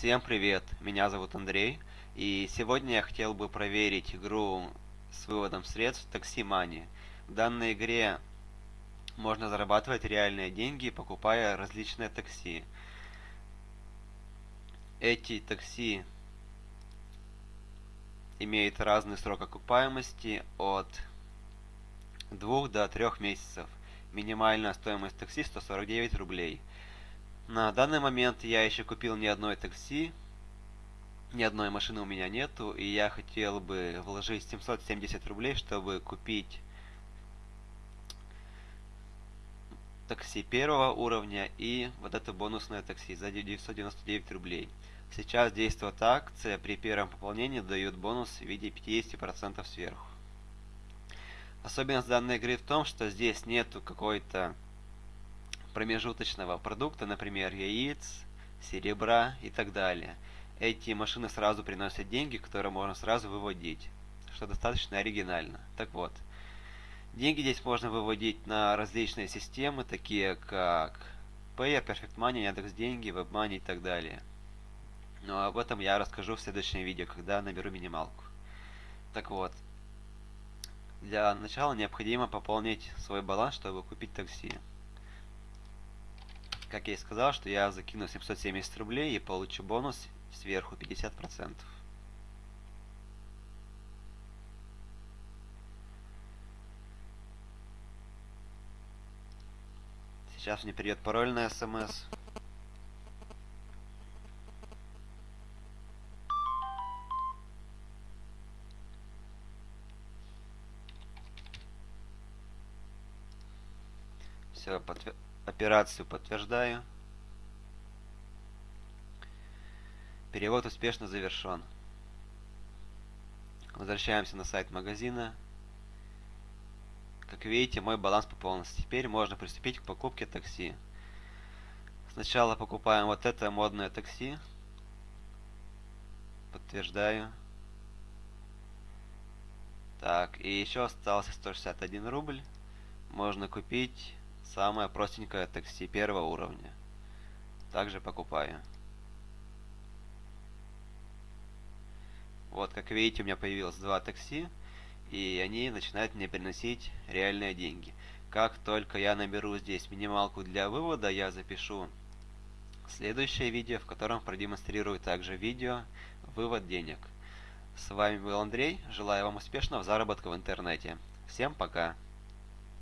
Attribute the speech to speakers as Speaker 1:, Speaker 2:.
Speaker 1: Всем привет, меня зовут Андрей, и сегодня я хотел бы проверить игру с выводом средств Taxi Money. В данной игре можно зарабатывать реальные деньги, покупая различные такси. Эти такси имеют разный срок окупаемости от 2 до 3 месяцев. Минимальная стоимость такси 149 рублей. На данный момент я еще купил ни одной такси, ни одной машины у меня нету, и я хотел бы вложить 770 рублей, чтобы купить такси первого уровня и вот это бонусное такси за 999 рублей. Сейчас действует акция, при первом пополнении дают бонус в виде 50% сверху. Особенность данной игры в том, что здесь нету какой-то промежуточного продукта, например, яиц, серебра и так далее. Эти машины сразу приносят деньги, которые можно сразу выводить, что достаточно оригинально. Так вот, деньги здесь можно выводить на различные системы, такие как Payer, Perfect Money, Яндекс Деньги, WebMoney и так далее. Но об этом я расскажу в следующем видео, когда наберу минималку. Так вот, для начала необходимо пополнить свой баланс, чтобы купить такси как я и сказал, что я закину 770 рублей и получу бонус сверху 50%. Сейчас мне придет пароль на смс. Все, подтвер... Операцию подтверждаю. Перевод успешно завершен. Возвращаемся на сайт магазина. Как видите, мой баланс пополнился. Теперь можно приступить к покупке такси. Сначала покупаем вот это модное такси. Подтверждаю. Так, и еще остался 161 рубль. Можно купить Самое простенькое такси первого уровня. Также покупаю. Вот, как видите, у меня появилось два такси, и они начинают мне приносить реальные деньги. Как только я наберу здесь минималку для вывода, я запишу следующее видео, в котором продемонстрирую также видео вывод денег. С вами был Андрей, желаю вам успешного заработка в интернете. Всем пока!